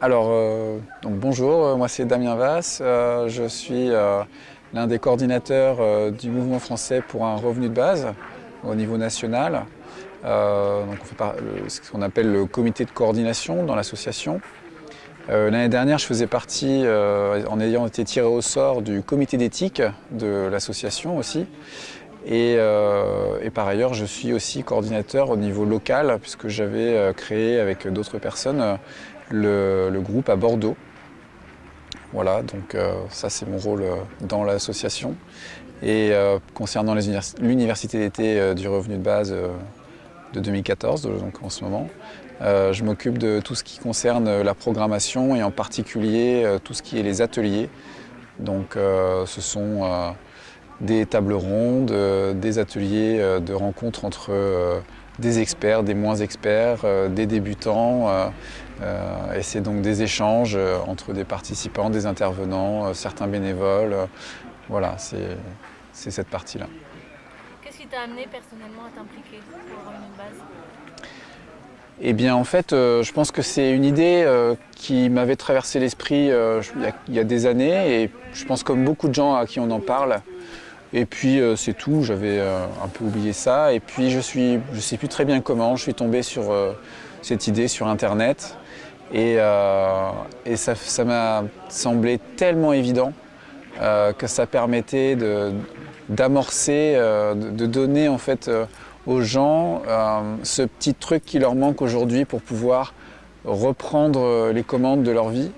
Alors, euh, donc bonjour, euh, moi c'est Damien Vasse, euh, je suis l'un des coordinateurs du mouvement français pour un revenu de base au niveau national. donc on fait ce qu'on appelle le comité de coordination dans l'association. L'année dernière, je faisais partie, en ayant été tiré au sort, du comité d'éthique de l'association aussi. Et, par ailleurs, je suis aussi coordinateur au niveau local, puisque j'avais créé avec d'autres personnes le, groupe à Bordeaux. Voilà, donc euh, ça c'est mon rôle euh, dans l'association. Et euh, concernant l'université d'été du revenu de base de 2014, donc en ce moment, je m'occupe de tout ce qui concerne la programmation et en particulier tout ce qui est les ateliers. Donc ce sont des tables rondes, des ateliers de rencontres entre des experts, des moins experts, des débutants, euh, et c'est donc des échanges euh, entre des participants, des intervenants, euh, certains bénévoles. voilà, c'est cette partie-là. Qu'est-ce qui t'a amené personnellement à t'impliquer pour de base? Eh bien en fait, je pense que c'est une idée qui m'avait traversé l'esprit il, y a des années et je pense comme beaucoup de gens à qui on en parle. Et puis c'est tout, j'avais un peu oublié ça. Et puis je suis, je sais plus très bien comment, je suis tombé sur cette idée sur internet. Et, euh, ça m'a semblé tellement évident euh, que ça permettait d'amorcer, euh, de, donner en fait aux gens ce petit truc qui leur manque aujourd'hui pour pouvoir reprendre les commandes de leur vie,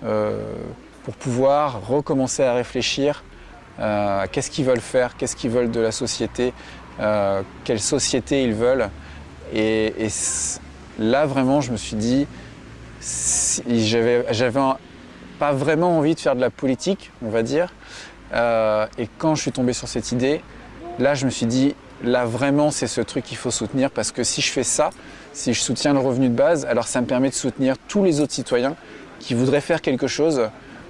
pour pouvoir recommencer à réfléchir à qu'est-ce qu'ils veulent faire, qu'est-ce qu'ils veulent de la société, quelle société ils veulent? et là vraiment je me suis dit, j'avais pas vraiment envie de faire de la politique, on va dire. Euh, et quand je suis tombé sur cette idée, là je me suis dit, là vraiment c'est ce truc qu'il faut soutenir parce que si je fais ça, si je soutiens le revenu de base, alors ça me permet de soutenir tous les autres citoyens qui voudraient faire quelque chose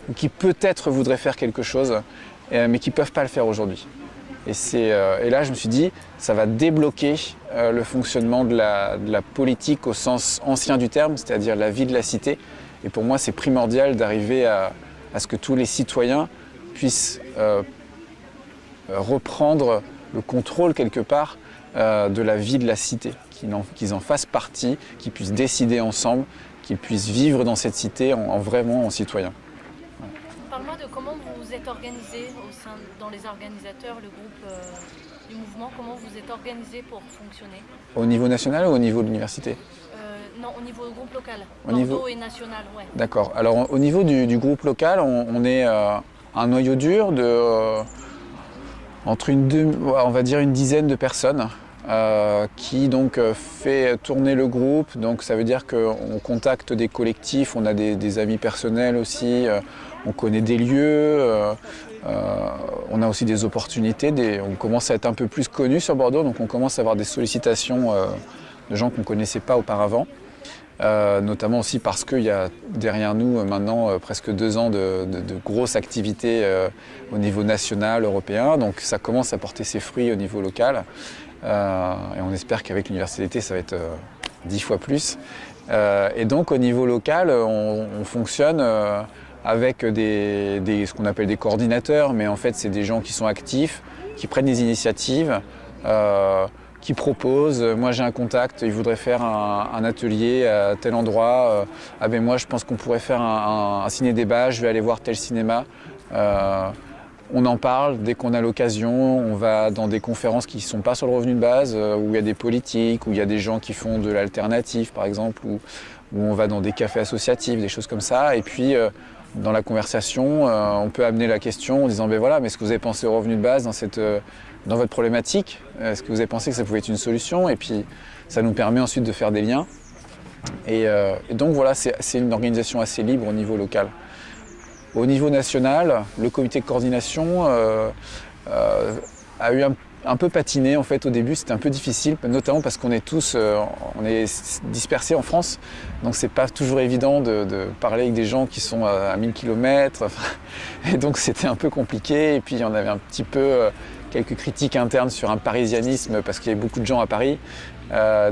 ou qui peut-être voudraient faire quelque chose, euh, mais qui ne peuvent pas le faire aujourd'hui. Euh, et, là, je me suis dit, ça va débloquer euh, le fonctionnement de la, politique au sens ancien du terme, c'est-à-dire la vie de la cité. Et pour moi, c'est primordial d'arriver à, ce que tous les citoyens puissent euh, reprendre le contrôle quelque part de la vie de la cité, qu'ils en, fassent partie, qu'ils puissent décider ensemble, qu'ils puissent vivre dans cette cité en, vraiment en citoyens. Parle-moi de comment vous êtes organisé au sein, dans les organisateurs, le groupe euh, du mouvement, comment vous êtes organisé pour fonctionner? Au niveau national ou au niveau de l'université? Euh, Non, au niveau du groupe local, au niveau... et national, ouais. D'accord. Alors au niveau du, groupe local, on, est euh, un noyau dur de entre une, on va dire une dizaine de personnes. qui donc fait tourner le groupe. Donc ça veut dire qu'on contacte des collectifs, on a des, amis personnels aussi, on connaît des lieux, euh, euh, on a aussi des opportunités, on commence à être un peu plus connu sur Bordeaux, donc on commence à avoir des sollicitations euh, de gens qu'on ne connaissait pas auparavant. notamment aussi parce qu'il y a derrière nous maintenant presque deux ans de, grosses activités au niveau national, européen, donc ça commence à porter ses fruits au niveau local. et on espère qu'avec l'université, ça va être dix fois plus. et donc au niveau local, on fonctionne avec des, ce qu'on appelle des coordinateurs, mais en fait c'est des gens qui sont actifs, qui prennent des initiatives, euh, qui proposent. Moi j'ai un contact, ils voudraient faire un, atelier à tel endroit. Euh, ah ben moi je pense qu'on pourrait faire un, ciné-débat, je vais aller voir tel cinéma. Euh, on en parle dès qu'on a l'occasion, on va dans des conférences qui ne sont pas sur le revenu de base, où il y a des politiques, où il y a des gens qui font de l'alternative par exemple, où, on va dans des cafés associatifs, des choses comme ça. Et puis dans la conversation, euh, on peut amener la question en disant ben voilà, mais est-ce que vous avez pensé au revenu de base dans, cette, euh, dans votre problématique? Est-ce que vous avez pensé que ça pouvait être une solution? Et puis ça nous permet ensuite de faire des liens. Et, euh, donc voilà, c'est une organisation assez libre au niveau local. Au niveau national, le comité de coordination a eu un un peu patiné en fait au début, c'était un peu difficile, notamment parce qu'on est tous euh, on est dispersés en France, donc c'est pas toujours évident de, parler avec des gens qui sont à, 1000 km, et donc c'était un peu compliqué, et puis on avait un petit peu euh, quelques critiques internes sur un parisianisme parce qu'il y avait beaucoup de gens à Paris,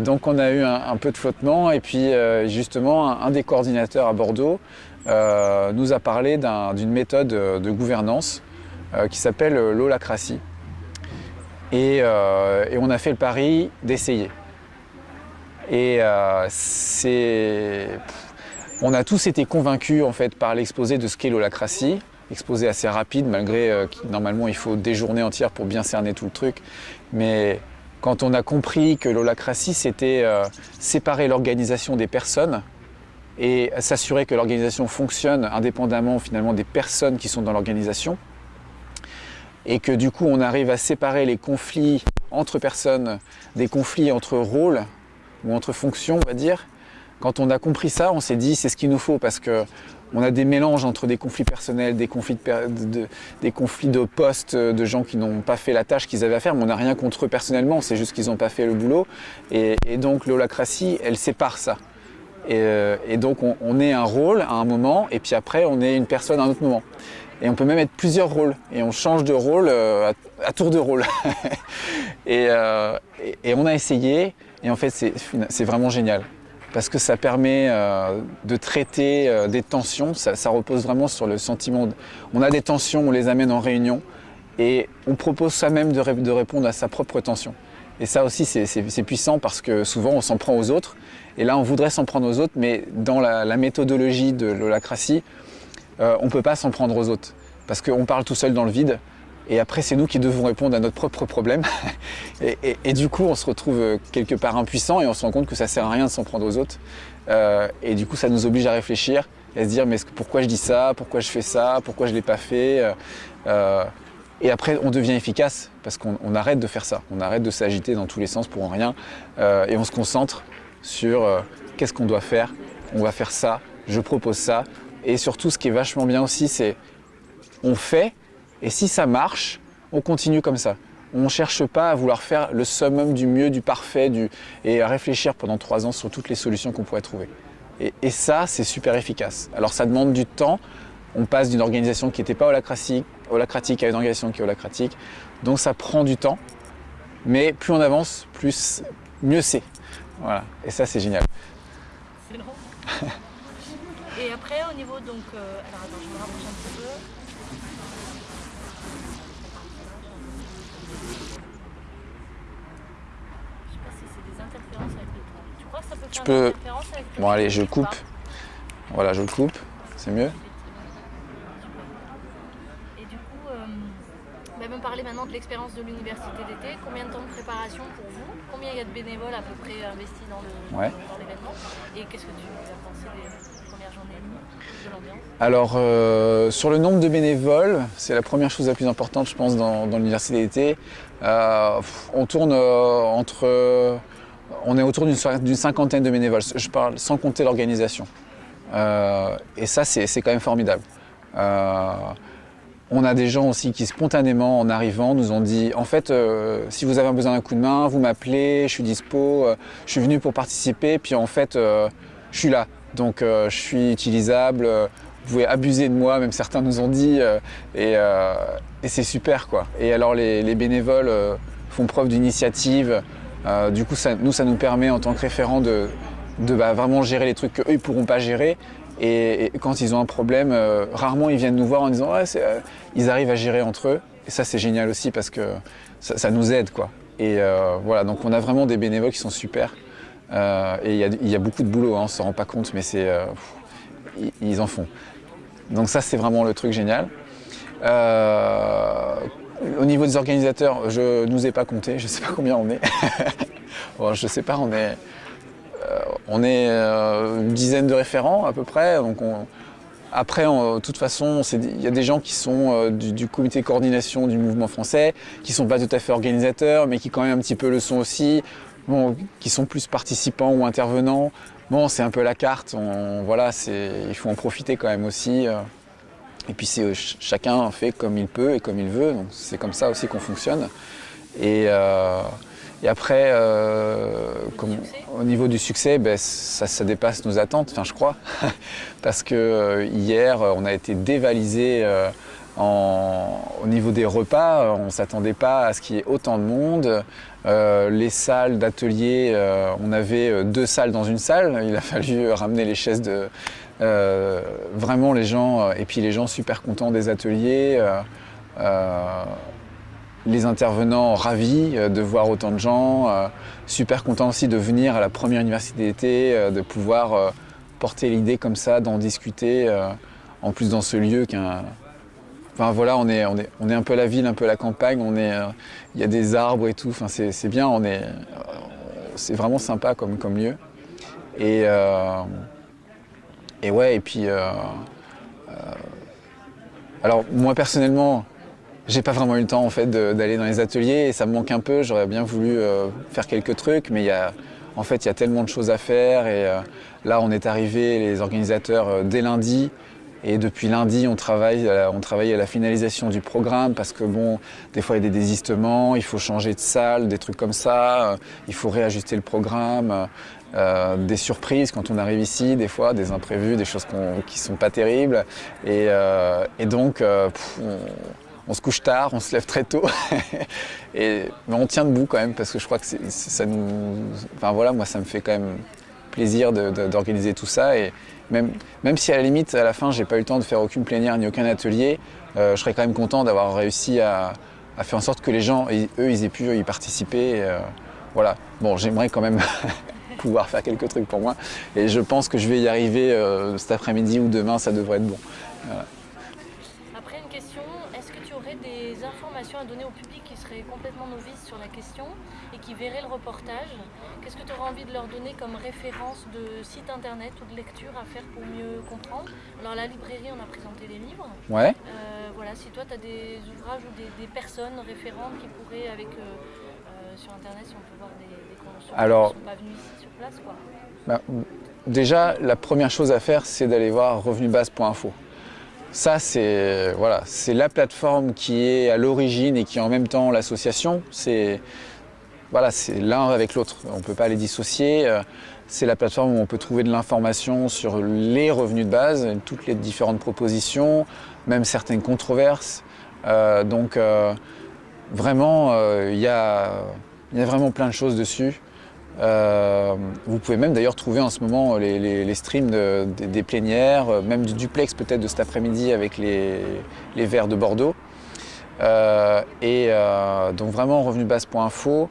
donc on a eu un, peu de flottement. Et puis justement un, des coordinateurs à Bordeaux nous a parlé d'une méthode de gouvernance qui s'appelle l'holacratie. Et, et, on a fait le pari d'essayer. Et c'est on a tous été convaincus en fait par l'exposé de ce qu'est l'holacratie, exposé assez rapide malgré euh, normalement il faut des journées entières pour bien cerner tout le truc. Mais quand on a compris que l'holacratie c'était euh, séparer l'organisation des personnes et s'assurer que l'organisation fonctionne indépendamment finalement des personnes qui sont dans l'organisation et que du coup on arrive à séparer les conflits entre personnes des conflits entre rôles ou entre fonctions on va dire quand on a compris ça, on s'est dit c'est ce qu'il nous faut parce que on a des mélanges entre des conflits personnels, des conflits de, des conflits de postes, de gens qui n'ont pas fait la tâche qu'ils avaient à faire, mais on n'a rien contre eux personnellement, c'est juste qu'ils n'ont pas fait le boulot. Et, donc l'holacratie, elle sépare ça. Et, euh, donc on, est un rôle à un moment, et puis après on est une personne à un autre moment. Et on peut même être plusieurs rôles, et on change de rôle euh, à, tour de rôle. Euh, et, on a essayé, et en fait c'est vraiment génial parce que ça permet euh, de traiter des tensions. Ça, repose vraiment sur le sentiment. On a des tensions, on les amène en réunion et on propose soi-même de, répondre à sa propre tension. Et ça aussi, c'est puissant parce que souvent, on s'en prend aux autres. Et là, on voudrait s'en prendre aux autres, mais dans la, méthodologie de l'holacratie, euh, on ne peut pas s'en prendre aux autres. Parce qu'on parle tout seul dans le vide. Et après, c'est nous qui devons répondre à notre propre problème. et, du coup, on se retrouve euh, quelque part impuissant et on se rend compte que ça sert à rien de s'en prendre aux autres. Euh, et du coup, ça nous oblige à réfléchir et à se dire mais pourquoi je dis ça, pourquoi je fais ça, pourquoi je ne l'ai pas fait? Et après, on devient efficace parce qu'on arrête de faire ça. On arrête de s'agiter dans tous les sens pour rien. et on se concentre sur qu'est-ce qu'on doit faire? On va faire ça, je propose ça. Et surtout, ce qui est vachement bien aussi, c'est on fait et si ça marche, on continue comme ça. On ne cherche pas à vouloir faire le summum du mieux, du parfait, du... et à réfléchir pendant trois ans sur toutes les solutions qu'on pourrait trouver. Et, ça, c'est super efficace. Alors ça demande du temps. On passe d'une organisation qui n'était pas holacratique, holacratique à une organisation qui est holacratique. Donc ça prend du temps. Mais plus on avance, plus mieux c'est. Voilà. Et ça, c'est génial. C'est Et après, au niveau donc... Euh, alors attends, je me rapproche un petit peu. Tu peux... Bon allez, je coupe. Voilà, je le coupe. C'est mieux. Et du coup, euh, bah, me parler maintenant de l'expérience de l'université d'été. Combien de temps de préparation pour vous? Combien il y a de bénévoles à peu près investis dans l'événement? Et qu'est-ce que tu as pensé des premières journées de l'ambiance? Alors, euh, sur le nombre de bénévoles, c'est la première chose la plus importante, je pense, dans, l'université d'été. Euh, on tourne entre on est autour d'une cinquantaine de bénévoles, je parle sans compter l'organisation. Euh, et ça, c'est quand même formidable. Euh, on a des gens aussi qui spontanément, en arrivant, nous ont dit en fait, euh, si vous avez besoin d'un coup de main, vous m'appelez, je suis dispo, je suis venu pour participer, puis en fait, je suis là. Donc je suis utilisable, vous pouvez abuser de moi, même certains nous ont dit, et, c'est super quoi. Et alors les bénévoles font preuve d'initiative, euh, du coup, nous, ça nous permet en tant que référent de, bah, vraiment gérer les trucs qu'eux, ils ne pourront pas gérer. Et, quand ils ont un problème, euh, rarement ils viennent nous voir en disant ouais, euh, ils arrivent à gérer entre eux. Et ça, c'est génial aussi parce que ça, nous aide. quoi. Et voilà, donc on a vraiment des bénévoles qui sont super. et il y, a beaucoup de boulot, hein, on ne s'en rend pas compte, mais c'est ils, en font. Donc ça, c'est vraiment le truc génial. Au niveau des organisateurs, je ne nous ai pas compté, je ne sais pas combien on est. bon, je ne sais pas, on est, euh, on est euh, une dizaine de référents à peu près. Donc après, de toute façon, il y a des gens qui sont euh, du, comité de coordination du mouvement français, qui ne sont pas tout à fait organisateurs, mais qui quand même un petit peu le sont aussi, bon, qui sont plus participants ou intervenants. Bon, c'est un peu la carte, voilà, il faut en profiter quand même aussi. Et puis euh, chacun fait comme il peut et comme il veut, c'est comme ça aussi qu'on fonctionne. Euh, après, euh, au niveau du succès, ben, ça, dépasse nos attentes, enfin je crois, parce que hier on a été dévalisé au niveau des repas, on ne s'attendait pas à ce qu'il y ait autant de monde. les salles d'atelier, on avait deux salles dans une salle. Il a fallu ramener les chaises de... vraiment les gens, et puis les gens super contents des ateliers. Les intervenants ravis de voir autant de gens, super contents aussi de venir à la première université d'été, de pouvoir porter l'idée comme ça, d'en discuter, en plus dans ce lieu qui est un, Enfin voilà, on est, un peu la ville, un peu la campagne, euh, il y a des arbres et tout, c'est bien, on est, c'est vraiment sympa comme, comme lieu. Et, euh, et ouais, et puis... Euh, alors moi personnellement, j'ai pas vraiment eu le temps en fait d'aller dans les ateliers et ça me manque un peu, j'aurais bien voulu faire quelques trucs, mais il y a, en fait il y a tellement de choses à faire et là on est arrivé, les organisateurs, dès lundi, et depuis lundi, on travaille, on travaille à la finalisation du programme parce que bon, des fois il y a des désistements, il faut changer de salle, des trucs comme ça, euh, il faut réajuster le programme, euh, des surprises quand on arrive ici, des fois, des imprévus, des choses qui sont pas terribles. Et, euh, donc, on, se couche tard, on se lève très tôt, et, mais on tient debout quand même parce que je crois que ça nous... Enfin voilà, moi ça me fait quand même plaisir d'organiser tout ça. Et, même, si à la limite, à la fin, j'ai pas eu le temps de faire aucune plénière ni aucun atelier, euh, je serais quand même content d'avoir réussi à, faire en sorte que les gens, eux, ils aient pu y participer. Euh, voilà. Bon, j'aimerais quand même pouvoir faire quelques trucs pour moi. Et je pense que je vais y arriver euh, cet après-midi ou demain, ça devrait être bon une question, est-ce que tu aurais des informations à donner au public qui serait complètement novice sur la question et qui verrait le reportage Qu'est-ce que tu aurais envie de leur donner comme référence de site internet ou de lecture à faire pour mieux comprendre? Alors la librairie, on a présenté les livres. Ouais. Euh, voilà, si toi tu as des ouvrages ou des, personnes référentes qui pourraient, avec euh, euh, sur internet, si on peut voir des, des conventions Alors, qui ne sont pas venus ici sur place, quoi. Bah, déjà, la première chose à faire, c'est d'aller voir revenubase.info. Ça, c'est voilà, la plateforme qui est à l'origine et qui est en même temps l'association. C'est voilà, l'un avec l'autre, on ne peut pas les dissocier. Euh, c'est la plateforme où on peut trouver de l'information sur les revenus de base, toutes les différentes propositions, même certaines controverses. Euh, donc euh, vraiment, il y, a, vraiment plein de choses dessus. Vous pouvez même d'ailleurs trouver en ce moment les, streams des plénières, même du duplex peut-être de cet après-midi avec les, les verts de Bordeaux. et donc vraiment revenubase.info.